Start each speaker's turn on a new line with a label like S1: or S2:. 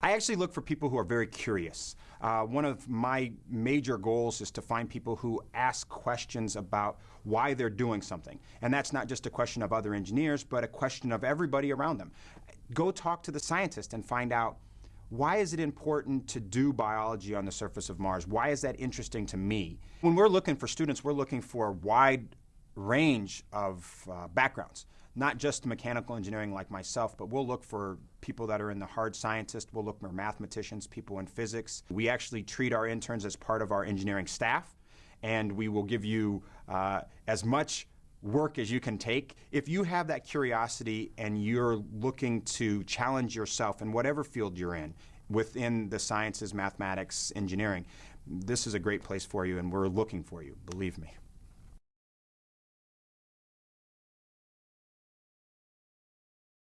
S1: I actually look for people who are very curious. Uh, one of my major goals is to find people who ask questions about why they're doing something. And that's not just a question of other engineers, but a question of everybody around them. Go talk to the scientist and find out why is it important to do biology on the surface of Mars? Why is that interesting to me? When we're looking for students, we're looking for a wide range of uh, backgrounds not just mechanical engineering like myself, but we'll look for people that are in the hard scientists, we'll look for mathematicians, people in physics. We actually treat our interns as part of our engineering staff, and we will give you uh, as much work as you can take. If you have that curiosity and you're looking to challenge yourself in whatever field you're in, within the sciences, mathematics, engineering, this is a great place for you, and we're looking for you, believe me.